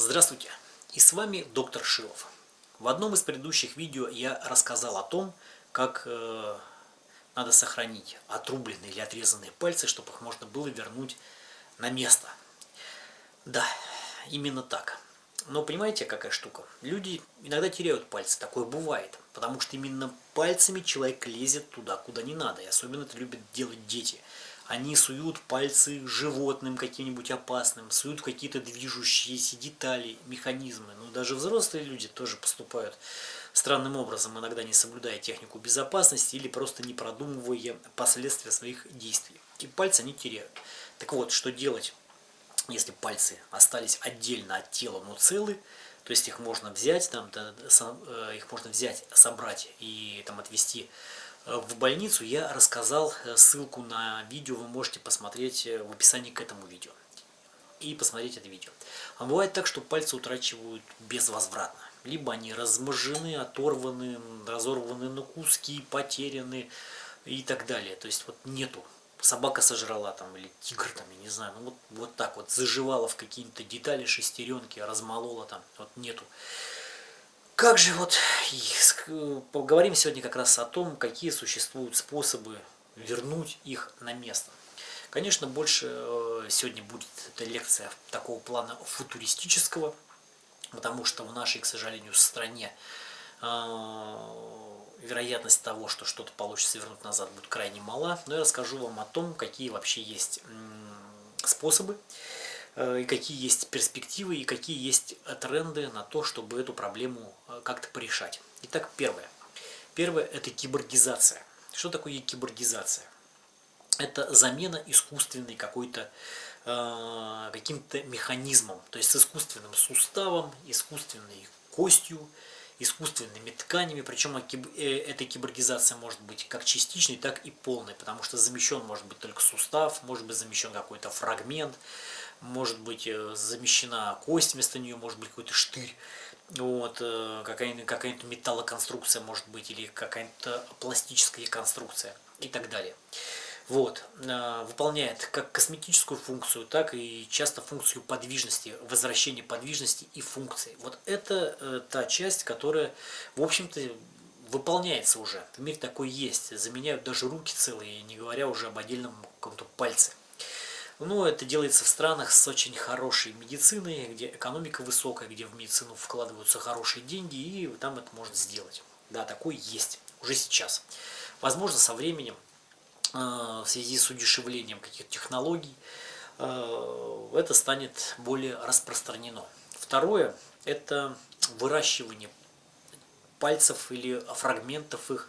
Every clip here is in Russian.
Здравствуйте! И с вами доктор Шилов. В одном из предыдущих видео я рассказал о том, как э, надо сохранить отрубленные или отрезанные пальцы, чтобы их можно было вернуть на место. Да, именно так. Но понимаете, какая штука? Люди иногда теряют пальцы, такое бывает. Потому что именно пальцами человек лезет туда, куда не надо. И особенно это любят делать дети они суют пальцы животным каким-нибудь опасным, суют какие-то движущиеся детали, механизмы. Ну, даже взрослые люди тоже поступают странным образом, иногда не соблюдая технику безопасности или просто не продумывая последствия своих действий. И пальцы они теряют. Так вот, что делать, если пальцы остались отдельно от тела, но целы, то есть их можно взять, там, э, их можно взять, собрать и там отвести в больницу, я рассказал э, ссылку на видео, вы можете посмотреть э, в описании к этому видео. И посмотреть это видео. А бывает так, что пальцы утрачивают безвозвратно. Либо они размажены, оторваны, разорваны на куски, потеряны и так далее. То есть вот нету. Собака сожрала там или тигр там, я не знаю. Ну вот, вот так вот заживала в какие-то детали, шестеренки, размолола там. Вот нету. Как же вот, поговорим сегодня как раз о том, какие существуют способы вернуть их на место. Конечно, больше э, сегодня будет эта лекция такого плана футуристического, потому что в нашей, к сожалению, стране э, вероятность того, что что-то получится вернуть назад, будет крайне мала. Но я расскажу вам о том, какие вообще есть способы, Э, и какие есть перспективы, и какие есть тренды на то, чтобы эту проблему э, как-то порешать. Итак, первое. Первое – это киборгизация. Что такое киборгизация? Это замена искусственной какой-то э, каким-то механизмом, то есть с искусственным суставом, искусственной костью, искусственными тканями, причем эта киборгизация может быть как частичной, так и полной, потому что замещен может быть только сустав, может быть замещен какой-то фрагмент, может быть э, замещена кость вместо нее, может быть какой-то штырь, вот, э, какая-то какая металлоконструкция может быть, или какая-то пластическая конструкция и так далее. Вот, э, выполняет как косметическую функцию, так и часто функцию подвижности, возвращения подвижности и функции. Вот это та часть, которая, в общем-то, выполняется уже. В мире такой есть. Заменяют даже руки целые, не говоря уже об отдельном каком-то пальце. Но это делается в странах с очень хорошей медициной, где экономика высокая, где в медицину вкладываются хорошие деньги, и там это можно сделать. Да, такой есть уже сейчас. Возможно, со временем, э, в связи с удешевлением каких-то технологий, э, это станет более распространено. Второе – это выращивание пальцев или фрагментов их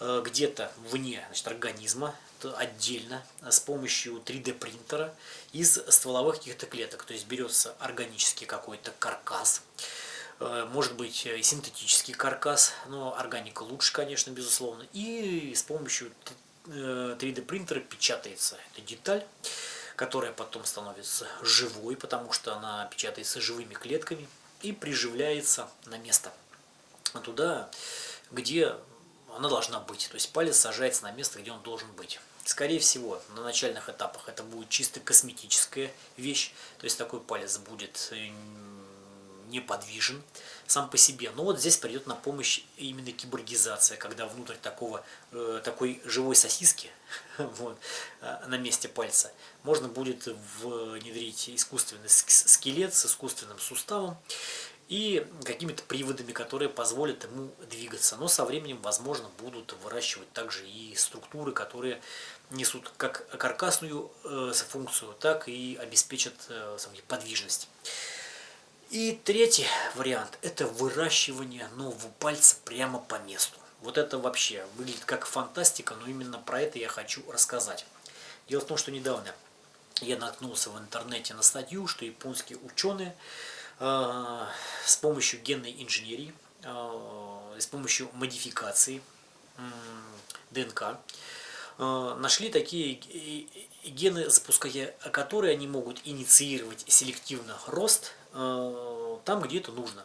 э, где-то вне значит, организма, отдельно с помощью 3D принтера из стволовых каких-то клеток. То есть берется органический какой-то каркас, э, может быть э, синтетический каркас, но органика лучше, конечно, безусловно. И с помощью 3D принтера печатается эта деталь, которая потом становится живой, потому что она печатается живыми клетками и приживляется на место туда, где она должна быть. То есть палец сажается на место, где он должен быть. Скорее всего, на начальных этапах это будет чисто косметическая вещь. То есть такой палец будет э, неподвижен сам по себе. Но вот здесь придет на помощь именно киборгизация, когда внутрь такого, э, такой живой сосиски вот, э, на месте пальца можно будет внедрить искусственный скелет с искусственным суставом и какими-то приводами, которые позволят ему двигаться. Но со временем, возможно, будут выращивать также и структуры, которые несут как каркасную э, функцию, так и обеспечат э, подвижность. И третий вариант – это выращивание нового пальца прямо по месту. Вот это вообще выглядит как фантастика, но именно про это я хочу рассказать. Дело в том, что недавно я наткнулся в интернете на статью, что японские ученые с помощью генной инженерии, э, с помощью модификации э, ДНК, э, нашли такие гены, запуская которые они могут инициировать селективно рост э, там, где это нужно.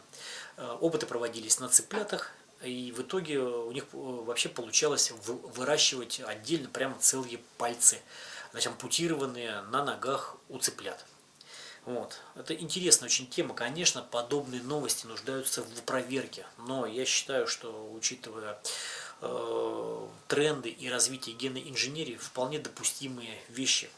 Э, опыты проводились на цыплятах, и в итоге у них вообще получалось выращивать отдельно прямо целые пальцы, значит, ампутированные на ногах у цыплят. Вот. Это интересная очень тема. Конечно, подобные новости нуждаются в проверке. Но я считаю, что учитывая э, тренды и развитие генной инженерии, вполне допустимые вещи,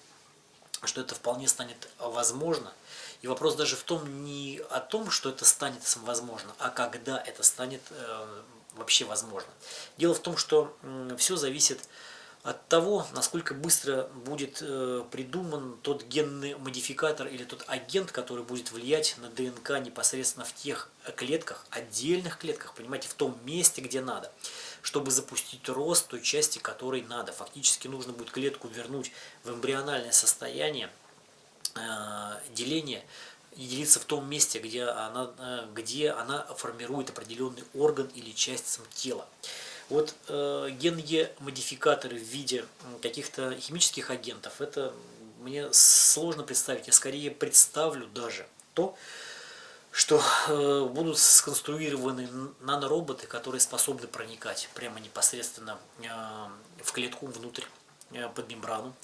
что это вполне станет возможно. И вопрос даже в том, не о том, что это станет возможно, а когда это станет э, вообще возможно. Дело в том, что э, все зависит от от того, насколько быстро будет э, придуман тот генный модификатор или тот агент, который будет влиять на ДНК непосредственно в тех клетках, отдельных клетках, понимаете, в том месте, где надо, чтобы запустить рост той части, которой надо. Фактически нужно будет клетку вернуть в эмбриональное состояние э, деления делиться в том месте, где она, э, где она формирует определенный орган или часть тела. Вот э, генные модификаторы в виде каких-то химических агентов, это мне сложно представить. Я скорее представлю даже то, что э, будут сконструированы нанороботы, которые способны проникать прямо непосредственно э, в клетку внутрь, э, под мембрану.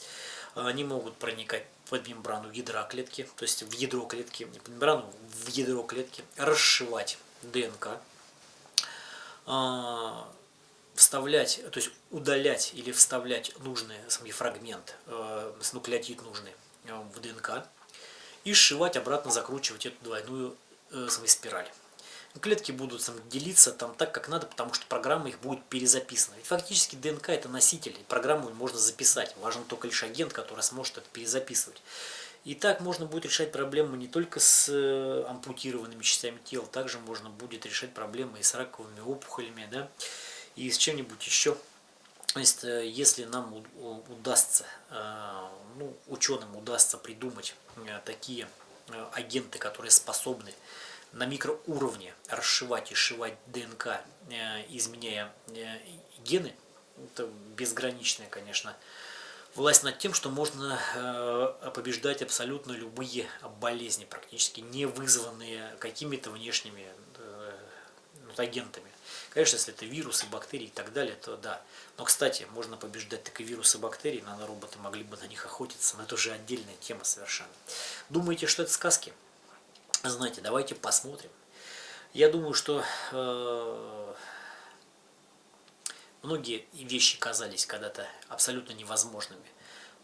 Они могут проникать под мембрану ядра клетки, то есть в ядро клетки, не под мембрану, в ядро клетки, расшивать ДНК, а, вставлять, то есть удалять или вставлять нужный сам фрагмент, э, нуклеотид нужный э, в ДНК и сшивать обратно, закручивать эту двойную э, спираль. Клетки будут сам, делиться там так, как надо, потому что программа их будет перезаписана. Ведь фактически ДНК это носитель, программу можно записать. Важен только лишь агент, который сможет это перезаписывать. И так можно будет решать проблемы не только с э, ампутированными частями тела, также можно будет решать проблемы и с раковыми опухолями, да, и с чем-нибудь еще. То есть, э, если нам удастся, э, ну, ученым удастся придумать э, такие агенты, которые способны на микроуровне расшивать и сшивать ДНК, изменяя гены, это безграничная, конечно, власть над тем, что можно побеждать абсолютно любые болезни, практически не вызванные какими-то внешними агентами. Конечно, если это вирусы, бактерии и так далее, то да. Но, кстати, можно побеждать так и вирусы, бактерии, нанороботы могли бы на них охотиться, но это уже отдельная тема совершенно. Думаете, что это сказки? Знаете, давайте посмотрим. Я думаю, что э, многие вещи казались когда-то абсолютно невозможными.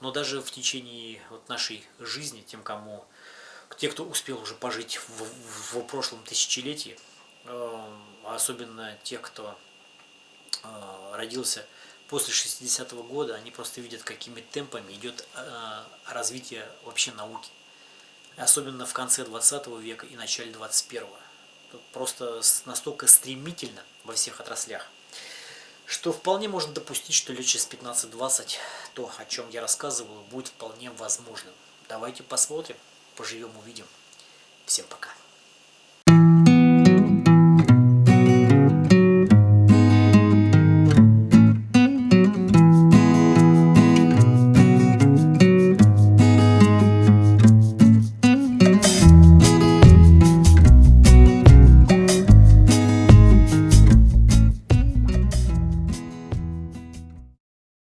Но даже в течение вот нашей жизни, тем, кому, те, кто успел уже пожить в, в, в прошлом тысячелетии, особенно те, кто э, родился после 60-го года, они просто видят, какими темпами идет э, развитие вообще науки. Особенно в конце 20 века и начале 21-го. Просто настолько стремительно во всех отраслях, что вполне можно допустить, что лет через 15-20 то, о чем я рассказываю, будет вполне возможным. Давайте посмотрим, поживем, увидим. Всем пока.